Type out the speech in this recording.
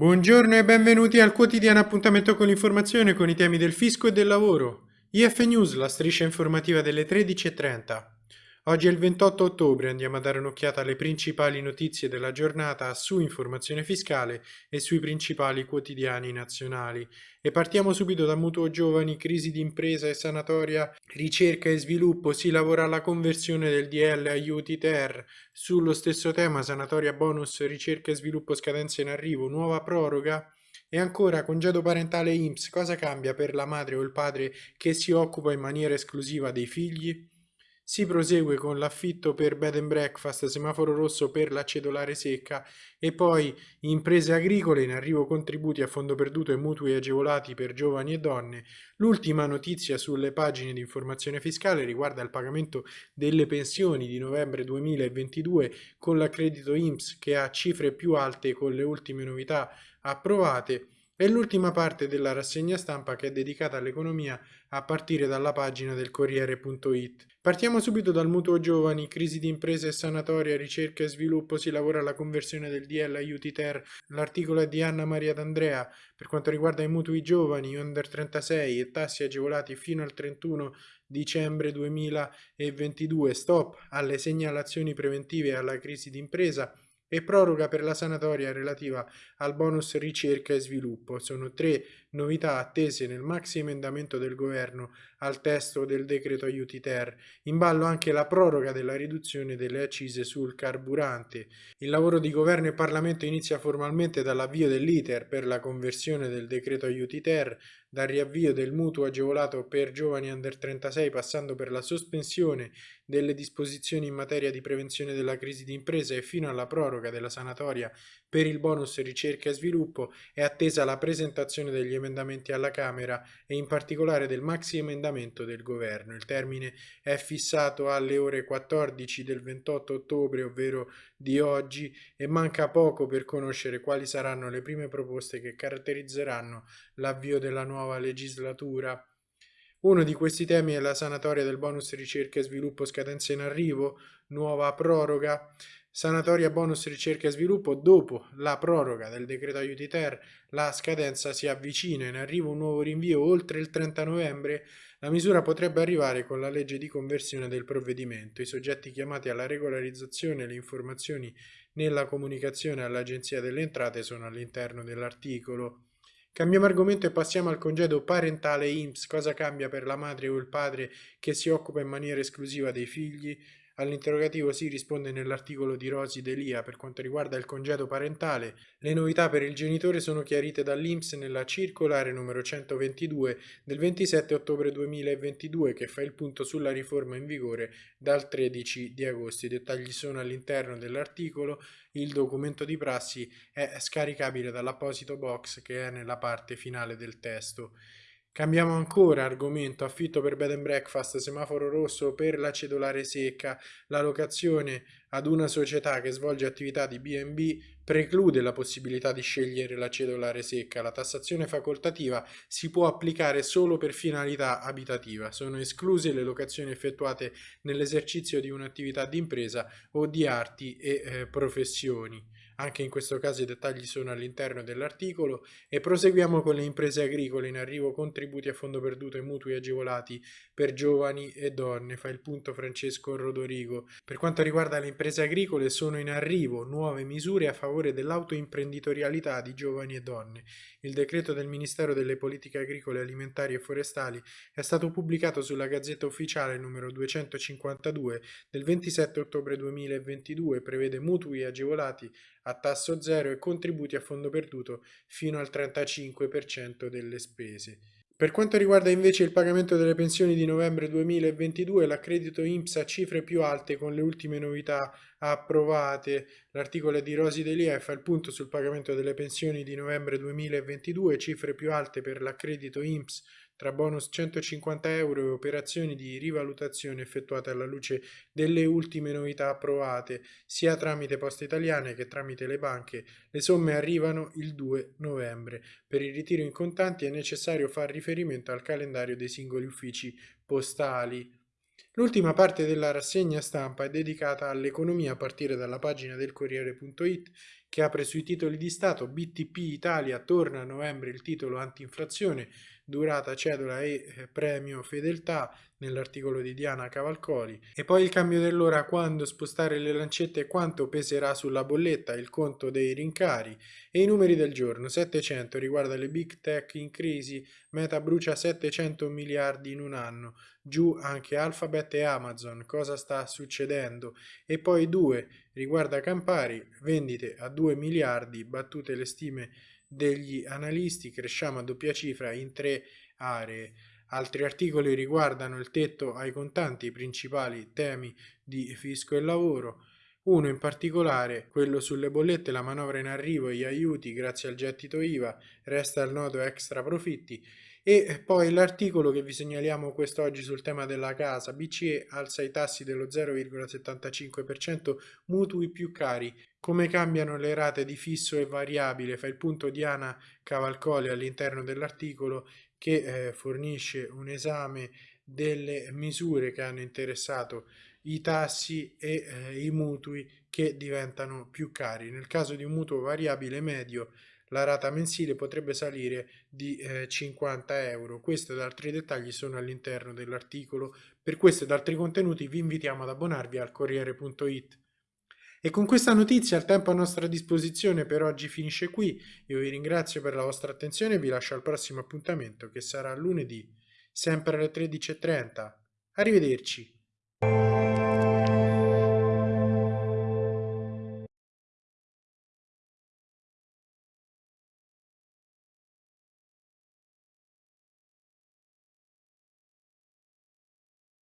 Buongiorno e benvenuti al quotidiano appuntamento con l'informazione con i temi del fisco e del lavoro. IF News, la striscia informativa delle 13.30. Oggi è il 28 ottobre, andiamo a dare un'occhiata alle principali notizie della giornata su informazione fiscale e sui principali quotidiani nazionali. E partiamo subito da mutuo giovani, crisi di impresa e sanatoria, ricerca e sviluppo, si lavora alla conversione del DL aiuti ter. Sullo stesso tema, sanatoria bonus, ricerca e sviluppo scadenza in arrivo, nuova proroga. E ancora, congedo parentale IMSS, cosa cambia per la madre o il padre che si occupa in maniera esclusiva dei figli? Si prosegue con l'affitto per bed and breakfast, semaforo rosso per la cedolare secca e poi imprese agricole in arrivo contributi a fondo perduto e mutui agevolati per giovani e donne. L'ultima notizia sulle pagine di informazione fiscale riguarda il pagamento delle pensioni di novembre 2022 con l'accredito IMSS che ha cifre più alte con le ultime novità approvate e l'ultima parte della rassegna stampa che è dedicata all'economia a partire dalla pagina del Corriere.it. Partiamo subito dal mutuo giovani, crisi di imprese e sanatoria, ricerca e sviluppo, si lavora alla conversione del DL aiuti ter, l'articolo è di Anna Maria D'Andrea per quanto riguarda i mutui giovani under 36 e tassi agevolati fino al 31 dicembre 2022, stop alle segnalazioni preventive alla crisi di impresa, e proroga per la sanatoria relativa al bonus ricerca e sviluppo. Sono tre novità attese nel maxi emendamento del governo al testo del decreto aiuti ter. In ballo anche la proroga della riduzione delle accise sul carburante. Il lavoro di governo e Parlamento inizia formalmente dall'avvio dell'iter per la conversione del decreto aiuti ter, dal riavvio del mutuo agevolato per giovani under 36 passando per la sospensione delle disposizioni in materia di prevenzione della crisi di impresa e fino alla proroga della sanatoria per il bonus ricerca e sviluppo è attesa la presentazione degli emendamenti alla Camera e in particolare del maxi emendamento del Governo. Il termine è fissato alle ore 14 del 28 ottobre, ovvero di oggi, e manca poco per conoscere quali saranno le prime proposte che caratterizzeranno l'avvio della nuova legislatura. Uno di questi temi è la sanatoria del bonus ricerca e sviluppo scadenza in arrivo, nuova proroga. Sanatoria bonus ricerca e sviluppo dopo la proroga del decreto aiuti ter, la scadenza si avvicina, in arrivo un nuovo rinvio oltre il 30 novembre, la misura potrebbe arrivare con la legge di conversione del provvedimento. I soggetti chiamati alla regolarizzazione e le informazioni nella comunicazione all'Agenzia delle Entrate sono all'interno dell'articolo. Cambiamo argomento e passiamo al congedo parentale IMSS. Cosa cambia per la madre o il padre che si occupa in maniera esclusiva dei figli? All'interrogativo si risponde nell'articolo di Rosi Delia per quanto riguarda il congedo parentale. Le novità per il genitore sono chiarite dall'Inps nella circolare numero 122 del 27 ottobre 2022 che fa il punto sulla riforma in vigore dal 13 di agosto. I dettagli sono all'interno dell'articolo. Il documento di prassi è scaricabile dall'apposito box che è nella parte finale del testo. Cambiamo ancora argomento, affitto per bed and breakfast, semaforo rosso per la cedolare secca, la locazione ad una società che svolge attività di B&B preclude la possibilità di scegliere la cedolare secca. La tassazione facoltativa si può applicare solo per finalità abitativa. Sono escluse le locazioni effettuate nell'esercizio di un'attività di impresa o di arti e eh, professioni. Anche in questo caso i dettagli sono all'interno dell'articolo e proseguiamo con le imprese agricole in arrivo contributi a fondo perduto e mutui agevolati per giovani e donne. Fa il punto Francesco Rodorigo. Per quanto riguarda le imprese agricole sono in arrivo nuove misure a favore dell'autoimprenditorialità di giovani e donne. Il decreto del Ministero delle Politiche Agricole, Alimentari e Forestali è stato pubblicato sulla Gazzetta Ufficiale numero 252 del 27 ottobre 2022 prevede mutui agevolati a tasso zero e contributi a fondo perduto fino al 35% delle spese. Per quanto riguarda invece il pagamento delle pensioni di novembre 2022, l'accredito INPS ha cifre più alte con le ultime novità approvate. L'articolo di Rosi Delia fa il punto sul pagamento delle pensioni di novembre 2022, cifre più alte per l'accredito INPS tra bonus 150 euro e operazioni di rivalutazione effettuate alla luce delle ultime novità approvate, sia tramite Poste Italiane che tramite le banche, le somme arrivano il 2 novembre. Per il ritiro in contanti è necessario far riferimento al calendario dei singoli uffici postali. L'ultima parte della rassegna stampa è dedicata all'economia a partire dalla pagina del Corriere.it che apre sui titoli di Stato BTP Italia torna a novembre il titolo anti-inflazione, durata cedola e eh, premio fedeltà nell'articolo di Diana Cavalcoli. E poi il cambio dell'ora quando spostare le lancette quanto peserà sulla bolletta il conto dei rincari e i numeri del giorno. 700 riguarda le big tech in crisi Meta brucia 700 miliardi in un anno. Giù anche Alphabet e Amazon cosa sta succedendo? E poi 2 riguarda Campari vendite a 2 miliardi battute le stime degli analisti, cresciamo a doppia cifra in tre aree. Altri articoli riguardano il tetto ai contanti, i principali temi di fisco e lavoro. Uno in particolare, quello sulle bollette, la manovra in arrivo e gli aiuti grazie al gettito IVA, resta il nodo extra profitti. E poi l'articolo che vi segnaliamo quest'oggi sul tema della casa, BCE alza i tassi dello 0,75%, mutui più cari, come cambiano le rate di fisso e variabile, fa il punto Diana Cavalcoli all'interno dell'articolo che eh, fornisce un esame delle misure che hanno interessato i tassi e eh, i mutui che diventano più cari. Nel caso di un mutuo variabile medio la rata mensile potrebbe salire di eh, 50 euro. Questo ed altri dettagli sono all'interno dell'articolo. Per questo ed altri contenuti vi invitiamo ad abbonarvi al Corriere.it. E con questa notizia il tempo a nostra disposizione per oggi finisce qui. Io vi ringrazio per la vostra attenzione e vi lascio al prossimo appuntamento che sarà lunedì, sempre alle 13.30. Arrivederci.